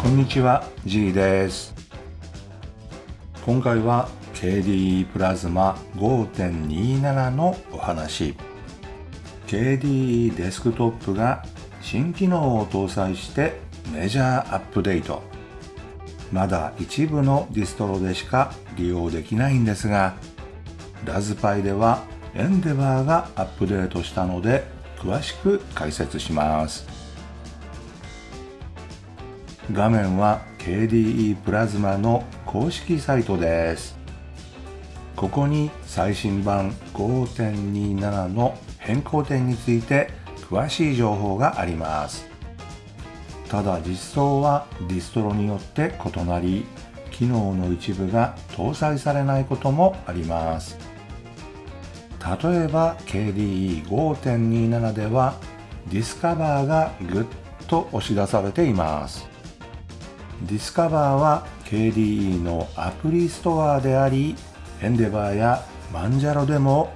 こんにちは G です。今回は KDE プラズマ5.27のお話。KDE デスクトップが新機能を搭載してメジャーアップデート。まだ一部のディストロでしか利用できないんですがラズパイではエンデバーがアップデートしたので詳しく解説します。画面は KDE プラズマの公式サイトです。ここに最新版5.27の変更点について詳しい情報があります。ただ実装はディストロによって異なり機能の一部が搭載されないこともあります。例えば KDE5.27 ではDiscover がぐっと押し出されています。 Discover は KDE のアプリストアであり Endeavour や Manjaro でも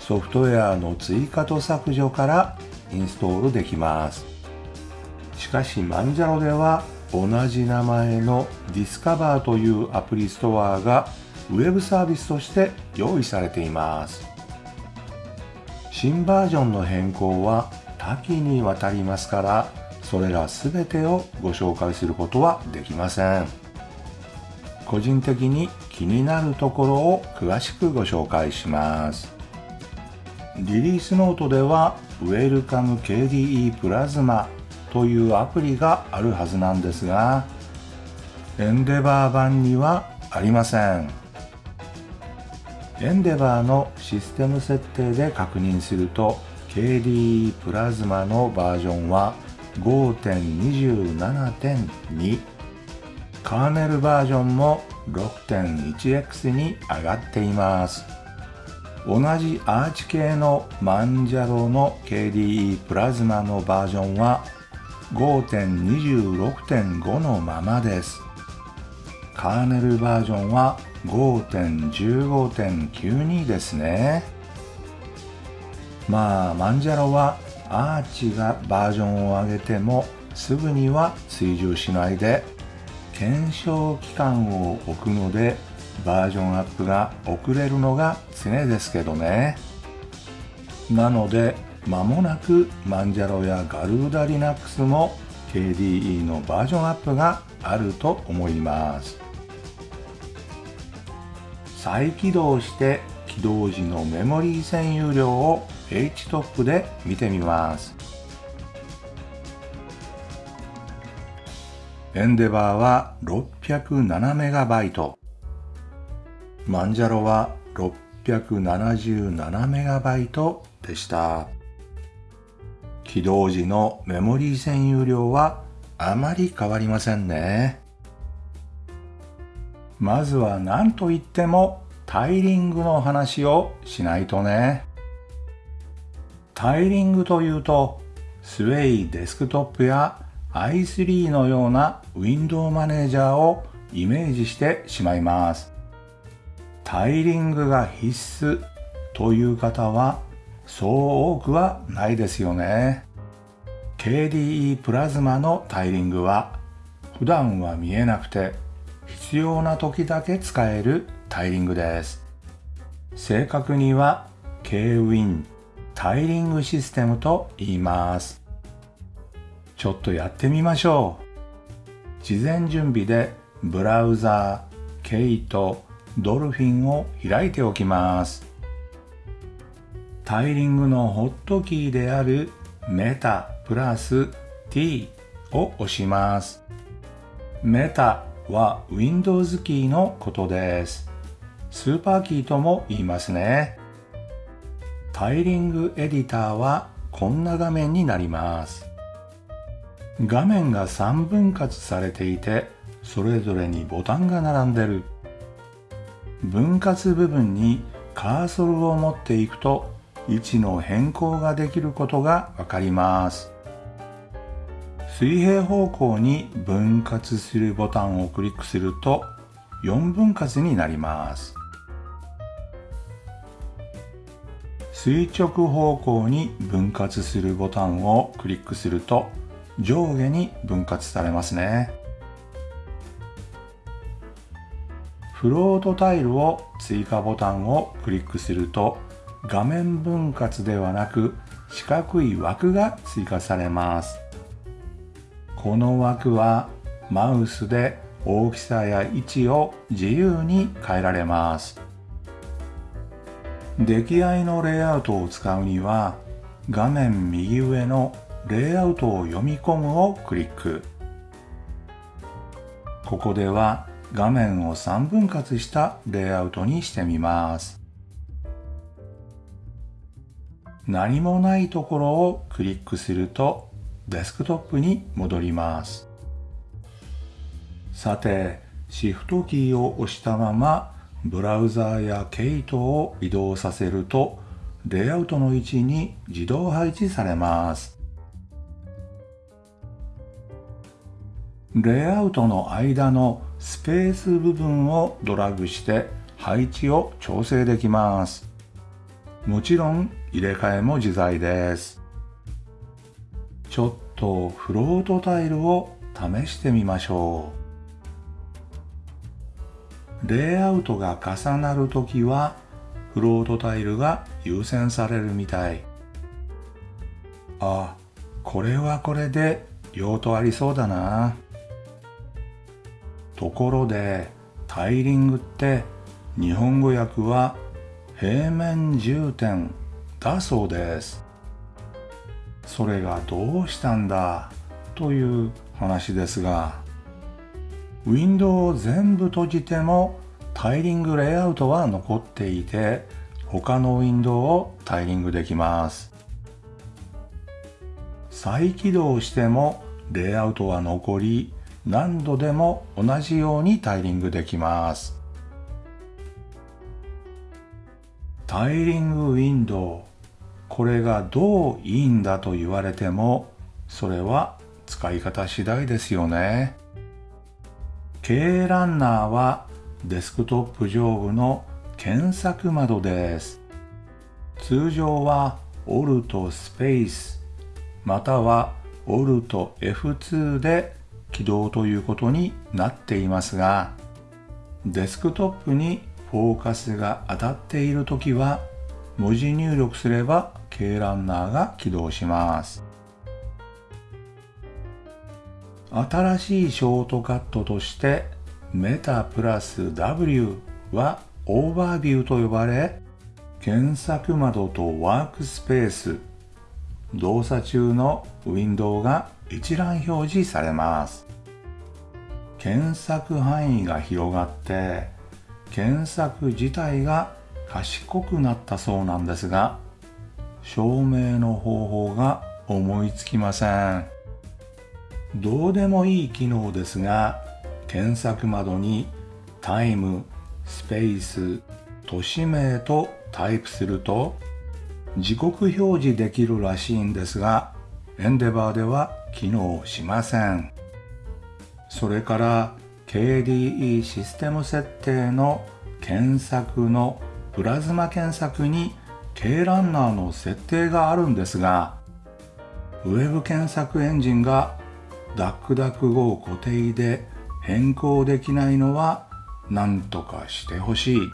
ソフトウェアの追加と削除からインストールできます。しかし Manjaro では同じ名前の Discover というアプリストアがウェブサービスとして用意されています。新バージョンの変更は多岐にわたりますからそれら全てをご紹介することはできません。個人的に気になるところを詳しくご紹介します。リリースノートでは Welcome KDE プラズマというアプリがあるはずなんですがエンデバー版にはありません。エンデバーのシステム設定で確認すると KDE プラズマのバージョンは5.27.2カーネルバージョンも 6.1x に上がっています。同じアーチ系のマンジャロの KDE プラズマのバージョンは5.26.5のままです。カーネルバージョンは5.15.92ですね。まあマンジャロはアーチがバージョンを上げてもすぐには追従しないで検証期間を置くのでバージョンアップが遅れるのが常ですけどね。なので間もなくマンジャロやガルーダ Linux も KDE のバージョンアップがあると思います。再起動して起動時のメモリー占有量を HTOP で見てみます。エンデバーは 607MB マンジャロは 677MB でした。起動時のメモリー占有量はあまり変わりませんね。まずは何と言ってもタイリングの話をしないとね。タイリングというと、スウェイデスクトップや i3 のようなウィンドウマネージャーをイメージしてしまいます。タイリングが必須という方はそう多くはないですよね。KDE プラズマのタイリングは普段は見えなくて必要な時だけ使えるタイリングです。正確には KWIN タイリングシステムと言います。ちょっとやってみましょう。事前準備でブラウザー、ケイト、ドルフィンを開いておきます。タイリングのホットキーであるメタプラス T を押します。メタは Windows キーのことです。スーパーキーとも言いますね。タイリングエディターはこんな画面になります。画面が3分割されていて、それぞれにボタンが並んでる。分割部分にカーソルを持っていくと位置の変更ができることがわかります。水平方向に分割するボタンをクリックすると4分割になります。垂直方向に分割するボタンをクリックすると上下に分割されますね。フロートタイルを追加ボタンをクリックすると画面分割ではなく四角い枠が追加されます。この枠はマウスで大きさや位置を自由に変えられます。出来合いのレイアウトを使うには画面右上のレイアウトを読み込むをクリック。ここでは画面を3分割したレイアウトにしてみます。何もないところをクリックするとデスクトップに戻ります。さて、シフトキーを押したままブラウザーやケイトを移動させるとレイアウトの位置に自動配置されます。レイアウトの間のスペース部分をドラッグして配置を調整できます。もちろん入れ替えも自在です。ちょっとフロートタイルを試してみましょう。レイアウトが重なるときはフロートタイルが優先されるみたい。あ、これはこれで用途ありそうだな。ところでタイリングって日本語訳は平面重点だそうですそれがどうしたんだ？という話ですがウィンドウを全部閉じてもタイリングレイアウトは残っていて他のウィンドウをタイリングできます再起動してもレイアウトは残り何度でも同じようにタイリングできます。タイリングウィンドウ。これがどういいんだと言われても、それは使い方次第ですよね。K ランナーはデスクトップ上部の検索窓です。通常は Alt スペースまたは Alt F2 で起動ということになっていますがデスクトップにフォーカスが当たっているときは文字入力すれば K ランナーが起動します。新しいショートカットとしてメタプラス W はオーバービューと呼ばれ検索窓とワークスペース動作中のウィンドウが一覧表示されます。検索範囲が広がって検索自体が賢くなったそうなんですが証明の方法が思いつきませんどうでもいい機能ですが検索窓にタイム、スペース、都市名とタイプすると時刻表示できるらしいんですがエンデバーでは機能しません。それから KDE システム設定の検索のプラズマ検索に K ランナーの設定があるんですが、ウェブ検索エンジンが DuckDuckGo 固定で変更できないのは何とかしてほしい。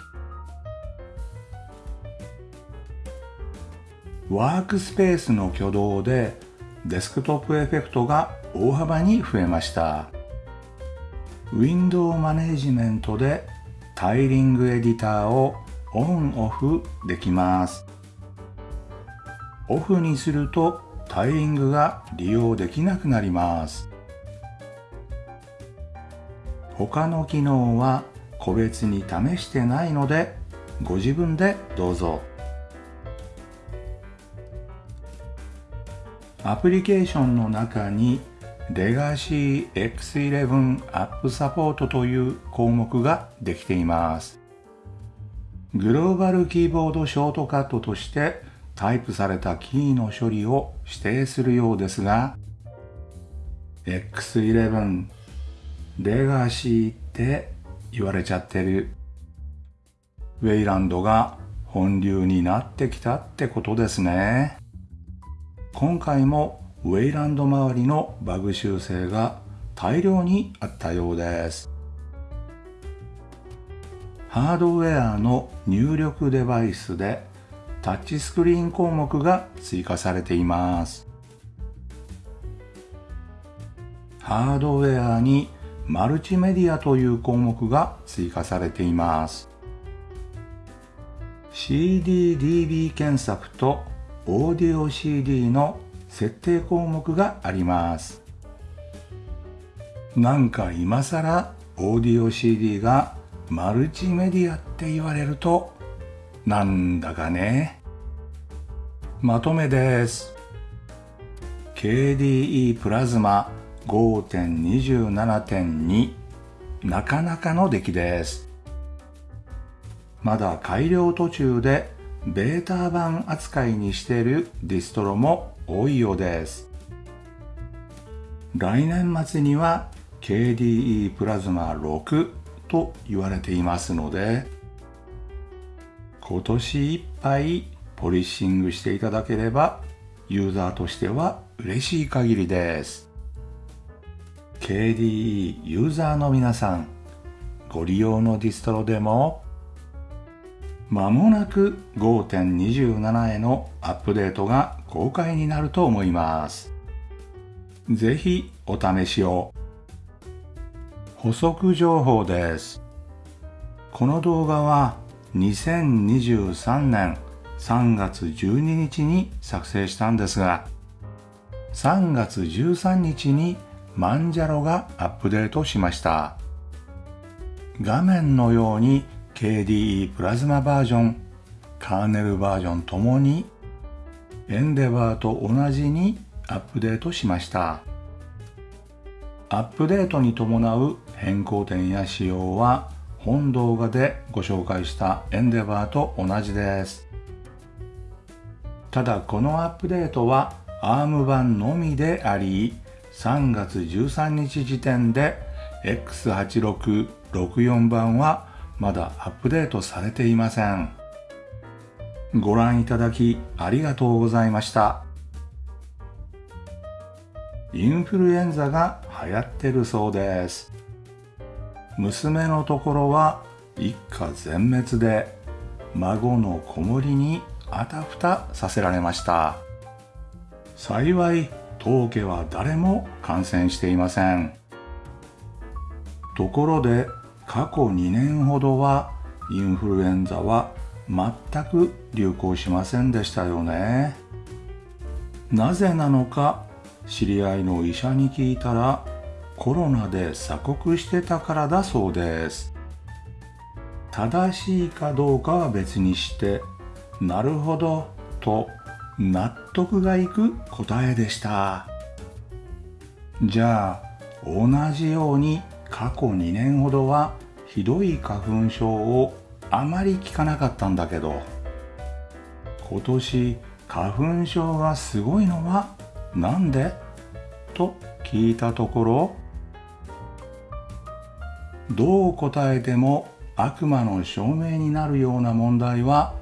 ワークスペースの挙動でデスクトップエフェクトが大幅に増えました。ウィンドウマネジメントでタイリングエディターをオンオフできます。オフにするとタイリングが利用できなくなります。他の機能は個別に試してないのでご自分でどうぞ。アプリケーションの中にレガシー X11 アップサポートという項目ができています。グローバルキーボードショートカットとしてタイプされたキーの処理を指定するようですが X11 レガシーって言われちゃってるウェイランドが本流になってきたってことですね。今回もウェイランド周りのバグ修正が大量にあったようです。ハードウェアの入力デバイスでタッチスクリーン項目が追加されています。ハードウェアにマルチメディアという項目が追加されています。CDDB 検索とオーディオ CD の設定項目があります。なんか今更オーディオ CD がマルチメディアって言われるとなんだかね。まとめです。KDE プラズマ5.27.2なかなかの出来です。まだ改良途中でベータ版扱いにしているディストロも多いようです。来年末には KDE プラズマ6と言われていますので今年いっぱいポリッシングしていただければユーザーとしては嬉しい限りです KDE ユーザーの皆さんご利用のディストロでもまもなく5.27へのアップデートが公開になると思います。ぜひお試しを。補足情報です。この動画は2023年3月12日に作成したんですが、3月13日にマンジャロがアップデートしました。画面のように KDE プラズマバージョン、カーネルバージョンともにエンデバーと同じにアップデートしました。アップデートに伴う変更点や仕様は本動画でご紹介したエンデバーと同じです。ただこのアップデートは ARM 版のみであり3月13日時点で X8664 版はまだアップデートされていません。ご覧いただきありがとうございました。インフルエンザが流行ってるそうです。娘のところは一家全滅で孫の子守にあたふたさせられました。幸い当家は誰も感染していません。ところで過去2年ほどはインフルエンザは全く流行しませんでしたよね。なぜなのか知り合いの医者に聞いたらコロナで鎖国してたからだそうです。正しいかどうかは別にして、なるほどと納得がいく答えでした。じゃあ同じように過去2年ほどはひどい花粉症をあまり聞かなかったんだけど今年花粉症がすごいのはなんで？と聞いたところどう答えても悪魔の証明になるような問題は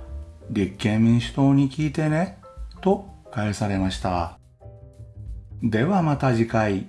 立憲民主党に聞いてねと返されました。ではまた次回。